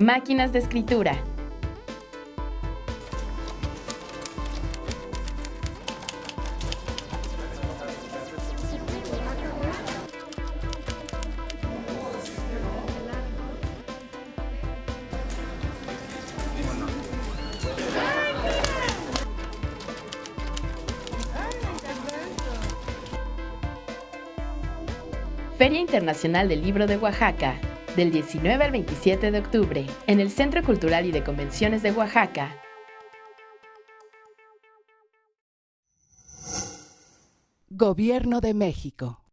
Máquinas de escritura. Feria Internacional del Libro de Oaxaca, del 19 al 27 de octubre, en el Centro Cultural y de Convenciones de Oaxaca. Gobierno de México.